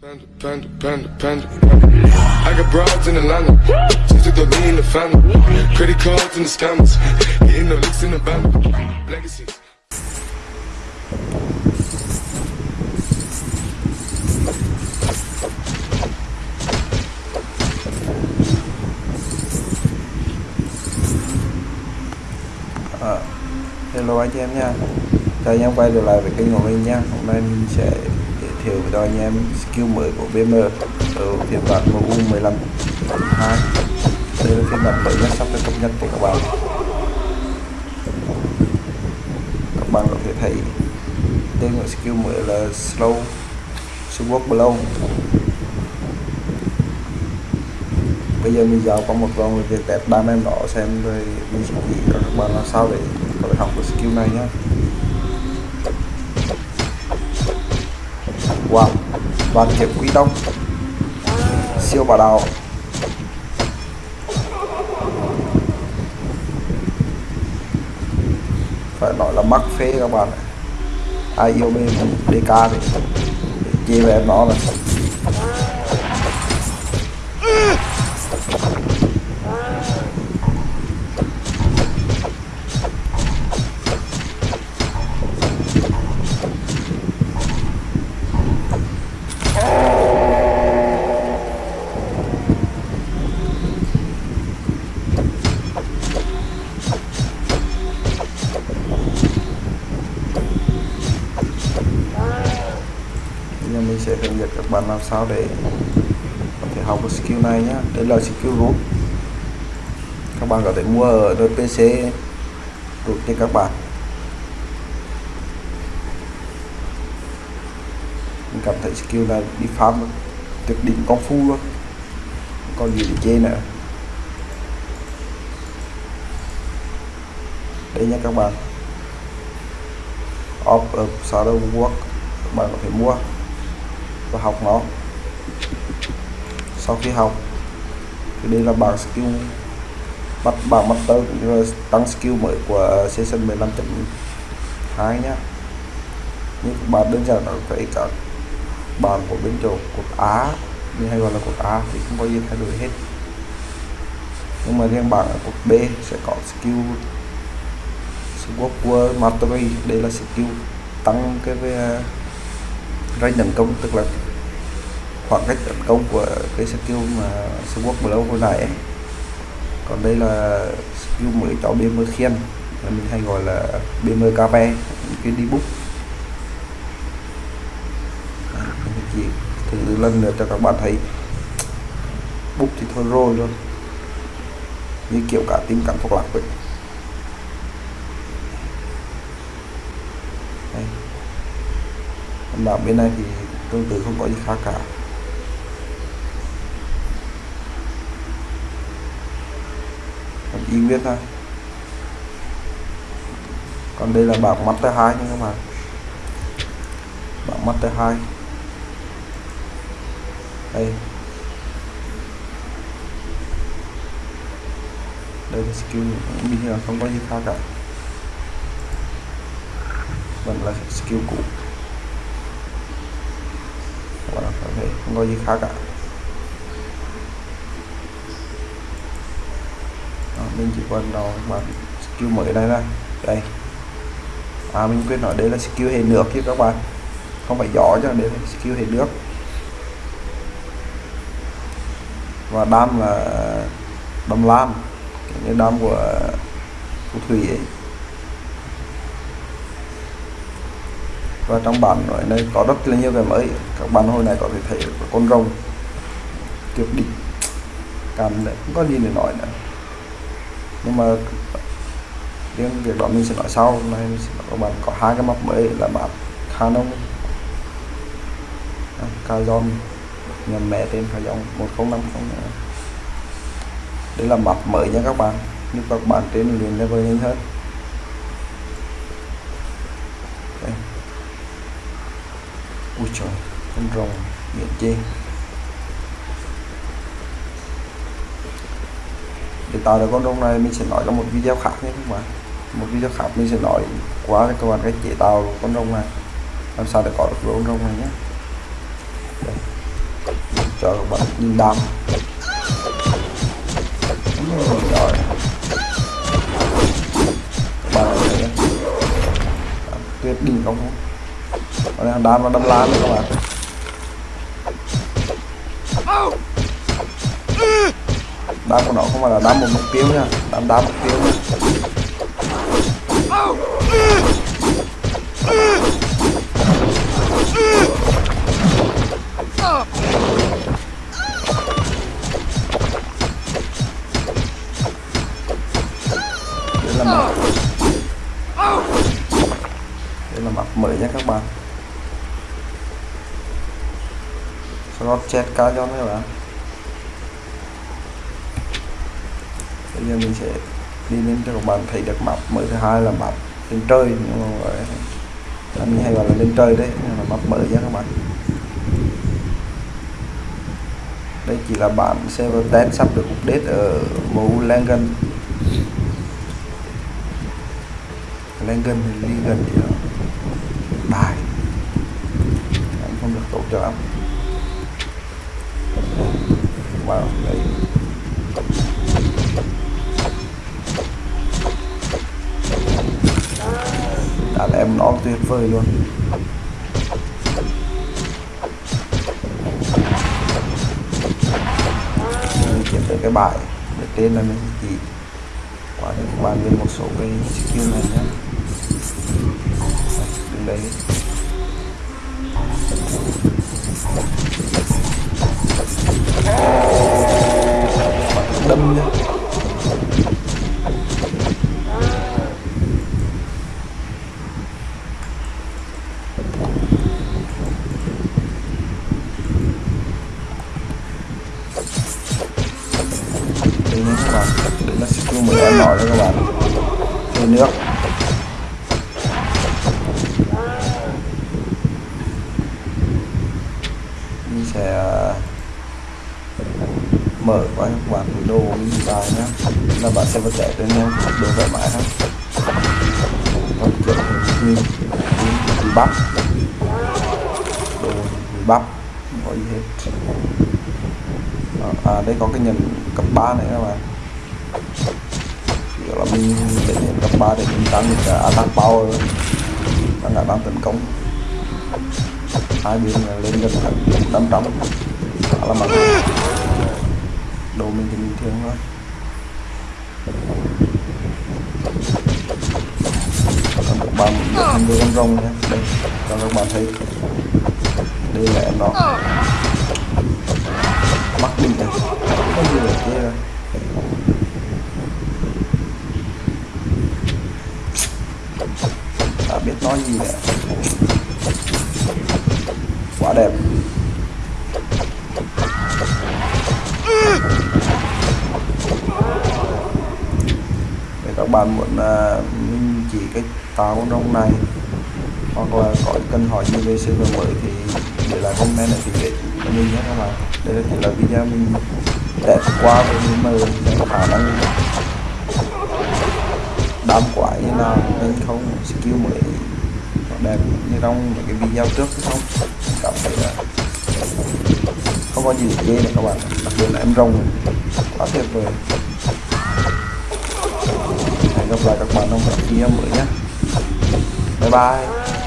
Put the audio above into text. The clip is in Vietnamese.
Panda, panda, panda, panda. I got broads in Atlanta. Just took the lean in the family. Credit cards and the scammers. Getting no licks in the band. Legacies. Hello anh chị em nha Chào anh em quay trở lại với kênh của mình nha Hôm nay mình sẽ giới thiệu cho anh em skill mới của BM ở phiên bản MU 15 2 Đây là phiên bản mới nhất sắp được cập nhật của các bạn. Các bạn có thể thấy tên của skill mới là Slow Sword Blow. Bây giờ mình giao qua một vòng việc test ba em đó, xem rồi mình sẽ chỉ cho các bạn làm sao để có thể học được skill này nhé. Wow đoàn kiếm quý tông, siêu bà đào. Phải nói là mắc phê các bạn ai yêu mê DK thì chia về em nó là nhưng mình sẽ hướng dẫn các bạn làm sao để có thể học được skill này nhé đây là skill root các bạn có thể mua ở PC root cho các bạn. Mình cảm thấy skill này đi farm tuyệt đỉnh công phu luôn. Không còn gì để chê nữa. Đây nha các bạn. Off of shadow work các bạn có thể mua và học nó. Sau khi học, thì đây là bảng skill bắt, bảng master cũng như là tăng skill mới của season 15.2 nhá. Như các bạn đơn giản là thấy cả bàn của bên chỗ cột Á như hay gọi là cột A thì không có gì thay đổi hết. Nhưng mà riêng bảng ở cột B sẽ có skill Sword Mastery. Đây là skill tăng cái range tấn công, tức là khoảng cách tấn công của cái skill mà Sword Blow hồi nãy ấy. còn đây là skill mới cho BM khiên mình hay gọi là BM KP cái đi bút. À, chỉ thử lần nữa cho các bạn thấy. Bút thì thôi rồi luôn. Như kiểu cả tim cảm thuốc lạc vậy. Mà bên này thì tương tự không có gì khác cả. Còn y nguyên thôi còn đây là bảng master 2 nha các bạn. Bảng master 2 đây. Đây là skill bình thường không có gì khác cả. Vẫn là skill cũ các bạn có thể không có gì khác cả. Đó, mình chỉ quan nó các bạn skill mới đây ra, đây. À mình quên nói đây là skill hệ nước chứ các bạn. Không phải gió cho đây là skill hệ nước. Và đam là đam lam. Như đam của của thủy ấy. Và trong bản ở đây có rất là nhiều cái mới. Các bạn hồi này có thể thấy con rồng tuyệt đỉnh cảm đấy, không có gì để nói nữa. Nhưng mà riêng việc đó mình sẽ nói sau. Nay mình sẽ nói các bạn có hai cái map mới là map Canon Kazon nhầm mẹ tên Kazon 1050 đây là map mới nha các bạn. Nhưng các bạn trên liền level nhanh hơn. Ui trời, con rồng miệng chê. Để tạo được con rồng này mình sẽ nói trong một video khác nhé các bạn một video khác mình sẽ nói quá các bạn cách chế tạo con rồng này. Làm sao để có được con rồng này nhé. Đây. cho các bạn nhìn đam. Rồi. Bạn thấy tuyệt đỉnh không? Còn đang đam nó đâm lan đấy các bạn. Đam của nó không phải là đam một mục tiêu nha đam đam mục tiêu. Nha đây là mặt đây là mặt mới nha các bạn. Slot chết cá cho các bạn. Bây giờ mình sẽ đi đến cho các bạn thấy được map. Mới thứ hai là map lên trời, nhưng mà gọi anh hay gọi là lên trời đấy, nhưng mà map mới nha các bạn. Đây chỉ là bản server test sắp được update ở mẫu Langan. Langan thì Ligan gì đó. Bài. Anh không được tốt cho lắm vào. Đây. Đàn em nó tuyệt vời luôn. Mình kiếm tới cái bài để tên là mình chỉ qua đây các bạn một số cái skill này nhé. Đứng đây nó là skill mới em nói đó các bạn. Chơi nước mình sẽ ờ, mở qua các bạn đồ mình vào nhé là bạn sẽ vật trẻ lên em đồ thoải mái hết còn kiểu mình bị bắp. Đồ bắp, không có gì hết. Ờ, à đây có cái nhận cấp 3 này các bạn kiểu là mình để nhận cấp 3 để mình tăng cả attack power. Tăng khả năng tấn công. Hai bên là lên gần năm trăm. Khá là mạnh. Đồ mình thì bình thường thôi. Còn các bạn mình đưa con rồng nha đây, cho các bạn thấy. Đây là em nó mắc đi này không gì là kia biết nói gì nữa quá đẹp. Để các bạn muốn uh, mình chỉ cách táo con này hoặc là có cần hỏi gì về server mới thì để lại comment ở phía dưới của mình nhé các bạn. Đây là chỉ là video mình test qua với mình mời khả năng đam quái như nào nên không, skill mới đẹp như trong những cái video trước không. Cảm thấy là không có gì ghê này các bạn đặc biệt là em rồng, quá tuyệt vời. Hẹn gặp lại các bạn trong các video mới nhé. Bye bye.